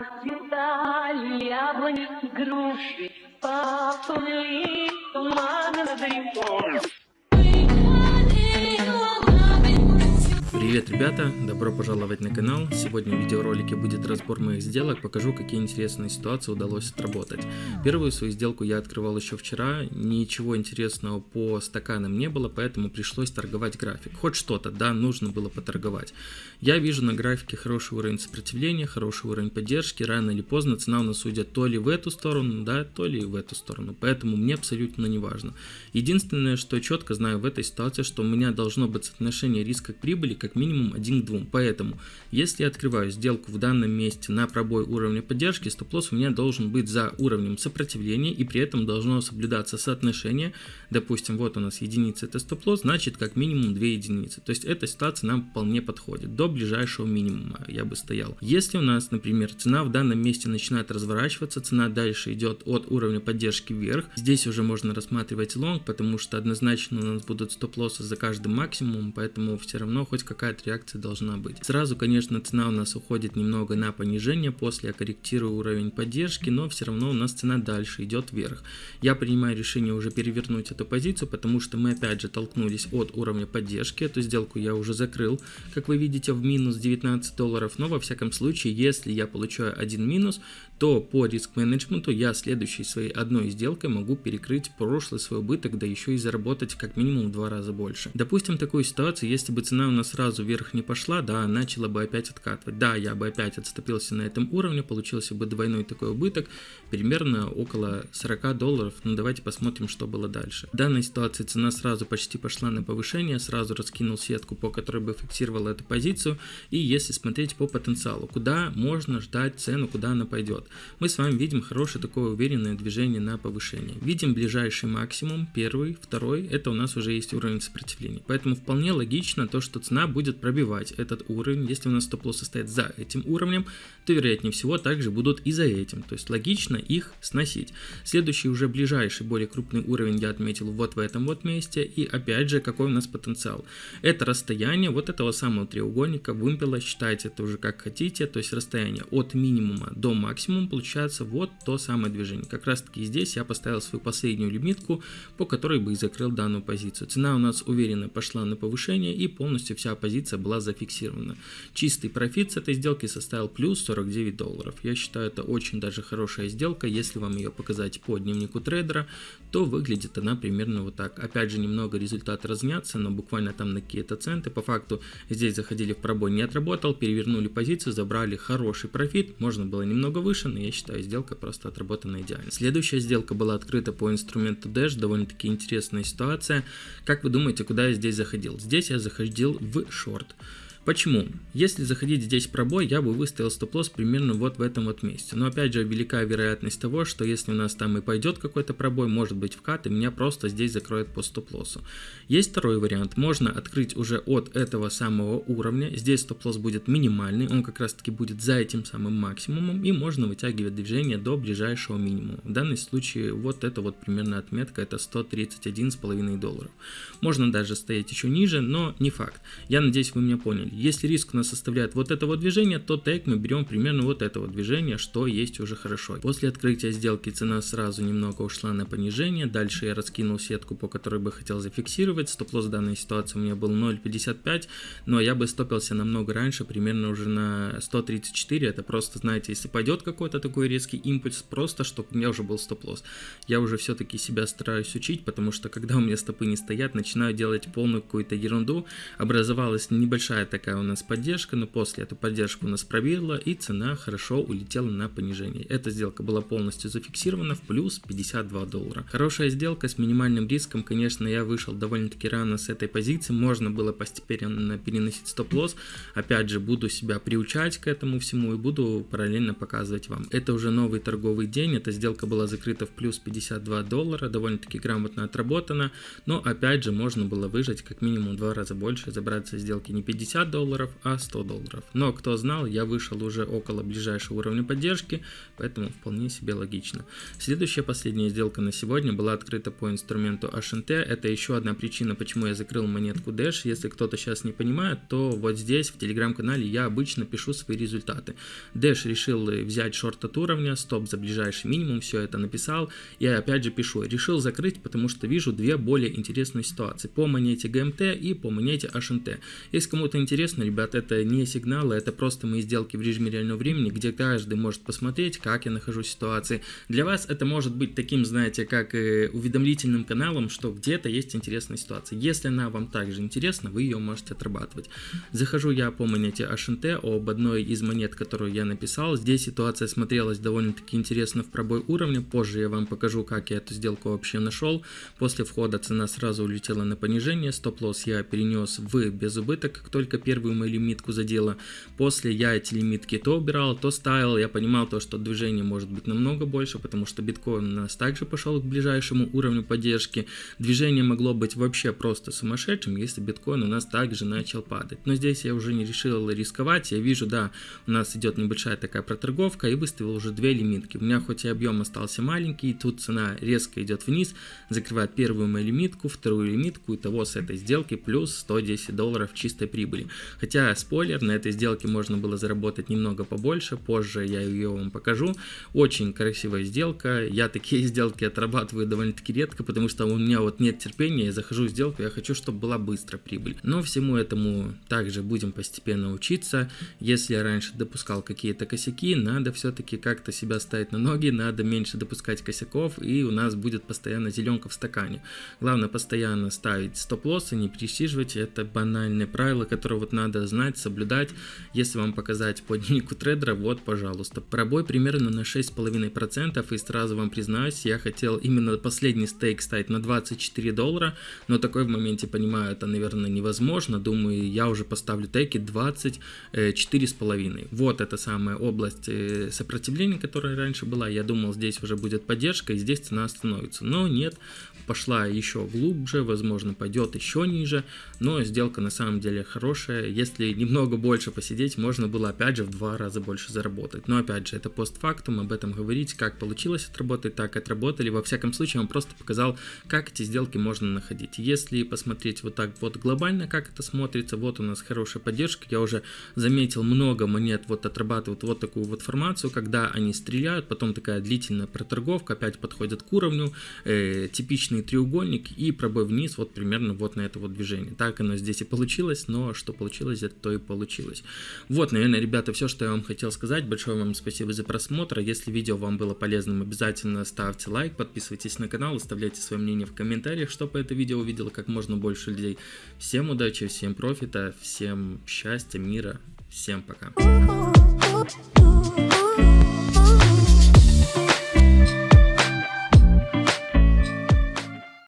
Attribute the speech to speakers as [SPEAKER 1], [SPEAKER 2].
[SPEAKER 1] Расцветали яблони, груши, поплыли туманы над рекой.
[SPEAKER 2] Привет, ребята! Добро пожаловать на канал. Сегодня в видеоролике будет разбор моих сделок, покажу, какие интересные ситуации удалось отработать. Первую свою сделку я открывал еще вчера, ничего интересного по стаканам не было, поэтому пришлось торговать график. Хоть что-то, да, нужно было поторговать. Я вижу на графике хороший уровень сопротивления, хороший уровень поддержки, рано или поздно цена у нас уйдет то ли в эту сторону, да, то ли в эту сторону, поэтому мне абсолютно не важно. Единственное, что четко знаю в этой ситуации, что у меня должно быть соотношение риска к прибыли как минимум 1 к 2. Поэтому, если я открываю сделку в данном месте на пробой уровня поддержки, стоп-лосс у меня должен быть за уровнем сопротивления и при этом должно соблюдаться соотношение. Допустим, вот у нас единица это стоп-лосс, значит как минимум 2 единицы. То есть эта ситуация нам вполне подходит. До ближайшего минимума я бы стоял. Если у нас, например, цена в данном месте начинает разворачиваться, цена дальше идет от уровня поддержки вверх, здесь уже можно рассматривать лонг, потому что однозначно у нас будут стоп-лоссы за каждым максимумом, поэтому все равно хоть какая какая-то реакция должна быть. Сразу, конечно, цена у нас уходит немного на понижение, после я корректирую уровень поддержки, но все равно у нас цена дальше идет вверх. Я принимаю решение уже перевернуть эту позицию, потому что мы опять же толкнулись от уровня поддержки, эту сделку я уже закрыл, как вы видите, в минус 19 долларов, но во всяком случае, если я получаю один минус, то по риск-менеджменту я следующей своей одной сделкой могу перекрыть прошлый свой убыток, да еще и заработать как минимум в два раза больше. Допустим такую ситуацию, если бы цена у нас сразу вверх не пошла, да, начала бы опять откатывать. Да, я бы опять отступился на этом уровне, получился бы двойной такой убыток, примерно около 40 долларов. Ну давайте посмотрим, что было дальше. В данной ситуации цена сразу почти пошла на повышение, сразу раскинул сетку, по которой бы фиксировал эту позицию. И если смотреть по потенциалу, куда можно ждать цену, куда она пойдет мы с вами видим хорошее такое уверенное движение на повышение. Видим ближайший максимум, первый, второй, это у нас уже есть уровень сопротивления. Поэтому вполне логично то, что цена будет пробивать этот уровень. Если у нас стоп-лосс состоит за этим уровнем, то вероятнее всего также будут и за этим. То есть логично их сносить. Следующий уже ближайший, более крупный уровень я отметил вот в этом вот месте. И опять же, какой у нас потенциал. Это расстояние вот этого самого треугольника, вымпела, считайте это уже как хотите. То есть расстояние от минимума до максимума получается вот то самое движение. Как раз таки здесь я поставил свою последнюю лимитку, по которой бы и закрыл данную позицию. Цена у нас уверенно пошла на повышение и полностью вся позиция была зафиксирована. Чистый профит с этой сделки составил плюс 49 долларов. Я считаю это очень даже хорошая сделка. Если вам ее показать по дневнику трейдера, то выглядит она примерно вот так. Опять же немного результат разнятся, но буквально там на какие-то центы. По факту здесь заходили в пробой, не отработал, перевернули позицию, забрали хороший профит. Можно было немного выше, но я считаю сделка просто отработана идеально. Следующая сделка была открыта по инструменту Dash, довольно-таки интересная ситуация. Как вы думаете, куда я здесь заходил? Здесь я заходил в шорт. Почему? Если заходить здесь пробой, я бы выставил стоп-лосс примерно вот в этом вот месте. Но опять же, велика вероятность того, что если у нас там и пойдет какой-то пробой, может быть вкат, и меня просто здесь закроет по стоп-лоссу. Есть второй вариант. Можно открыть уже от этого самого уровня. Здесь стоп-лосс будет минимальный, он как раз таки будет за этим самым максимумом, и можно вытягивать движение до ближайшего минимума. В данном случае вот это вот примерно отметка, это 131,5 долларов. Можно даже стоять еще ниже, но не факт. Я надеюсь, вы меня поняли. Если риск у нас составляет вот этого движения, то тег мы берем примерно вот этого движения, что есть уже хорошо. После открытия сделки цена сразу немного ушла на понижение. Дальше я раскинул сетку, по которой бы хотел зафиксировать. Стоп-лосс данной ситуации у меня был 0.55, но я бы стопился намного раньше, примерно уже на 134. Это просто, знаете, если пойдет какой-то такой резкий импульс, просто чтобы у меня уже был стоп-лосс. Я уже все-таки себя стараюсь учить, потому что когда у меня стопы не стоят, начинаю делать полную какую-то ерунду. Образовалась небольшая такая такая у нас поддержка, но после эту поддержку у нас пробила и цена хорошо улетела на понижение. Эта сделка была полностью зафиксирована в плюс 52 доллара. Хорошая сделка с минимальным риском, конечно, я вышел довольно-таки рано с этой позиции, можно было постепенно переносить стоп-лосс, опять же буду себя приучать к этому всему и буду параллельно показывать вам. Это уже новый торговый день, эта сделка была закрыта в плюс 52 доллара, довольно-таки грамотно отработана, но опять же можно было выжать как минимум два раза больше, забраться сделки не 50 50 долларов, а 100 долларов. Но кто знал, я вышел уже около ближайшего уровня поддержки, поэтому вполне себе логично. Следующая последняя сделка на сегодня была открыта по инструменту HNT. Это еще одна причина, почему я закрыл монетку Dash. Если кто-то сейчас не понимает, то вот здесь в телеграм-канале я обычно пишу свои результаты. Dash решил взять шорт от уровня, стоп за ближайший минимум, все это написал. Я опять же пишу, решил закрыть, потому что вижу две более интересные ситуации. По монете GMT и по монете HNT. Если кому-то интересно, ребят, это не сигналы, это просто мои сделки в режиме реального времени, где каждый может посмотреть, как я нахожусь в ситуации. Для вас это может быть таким, знаете, как э, уведомлительным каналом, что где-то есть интересная ситуация. Если она вам также интересна, вы ее можете отрабатывать. Захожу я по монете HNT, об одной из монет, которую я написал. Здесь ситуация смотрелась довольно-таки интересно в пробой уровня. Позже я вам покажу, как я эту сделку вообще нашел. После входа цена сразу улетела на понижение. Стоп-лосс я перенес в безубыток, как только первую мою лимитку задела. После я эти лимитки то убирал, то ставил. Я понимал то, что движение может быть намного больше, потому что биткоин у нас также пошел к ближайшему уровню поддержки. Движение могло быть вообще просто сумасшедшим, если биткоин у нас также начал падать. Но здесь я уже не решил рисковать. Я вижу, да, у нас идет небольшая такая проторговка и выставил уже две лимитки. У меня хоть и объем остался маленький, тут цена резко идет вниз, закрывает первую мою лимитку, вторую лимитку, и того с этой сделки плюс 110 долларов чистой прибыли. Хотя, спойлер, на этой сделке можно было заработать немного побольше, позже я ее вам покажу. Очень красивая сделка, я такие сделки отрабатываю довольно-таки редко, потому что у меня вот нет терпения, я захожу в сделку, я хочу, чтобы была быстро прибыль. Но всему этому также будем постепенно учиться. Если я раньше допускал какие-то косяки, надо все-таки как-то себя ставить на ноги, надо меньше допускать косяков, и у нас будет постоянно зеленка в стакане. Главное постоянно ставить стоп-лоссы, не пересиживать, это банальное правило, которое вот надо знать, соблюдать. Если вам показать по дневнику трейдера, вот, пожалуйста, пробой примерно на 6,5%, и сразу вам признаюсь, я хотел именно последний стейк ставить на 24 доллара, но такой в моменте понимаю, это, наверное, невозможно, думаю, я уже поставлю теки 24,5. Вот эта самая область э, сопротивления, которая раньше была, я думал, здесь уже будет поддержка, и здесь цена остановится, но нет, пошла еще глубже, возможно, пойдет еще ниже, но сделка на самом деле хорошая, если немного больше посидеть, можно было опять же в два раза больше заработать, но опять же, это постфактум, об этом говорить, как получилось отработать, так отработали, во всяком случае, вам просто показал, как эти сделки можно находить. Если посмотреть вот так вот глобально, как это смотрится, вот у нас хорошая поддержка, я уже заметил много монет вот отрабатывают вот такую вот формацию, когда они стреляют, потом такая длительная проторговка, опять подходят к уровню, э, типичный треугольник и пробой вниз вот примерно вот на это вот движение. Так оно здесь и получилось, но что получилось, это то и получилось. Вот, наверное, ребята, все, что я вам хотел сказать. Большое вам спасибо за просмотр. Если видео вам было полезным, обязательно ставьте лайк, подписывайтесь на канал, оставляйте свое мнение в комментариях, чтобы это видео увидело как можно больше людей. Всем удачи, всем профита, всем счастья, мира, всем пока.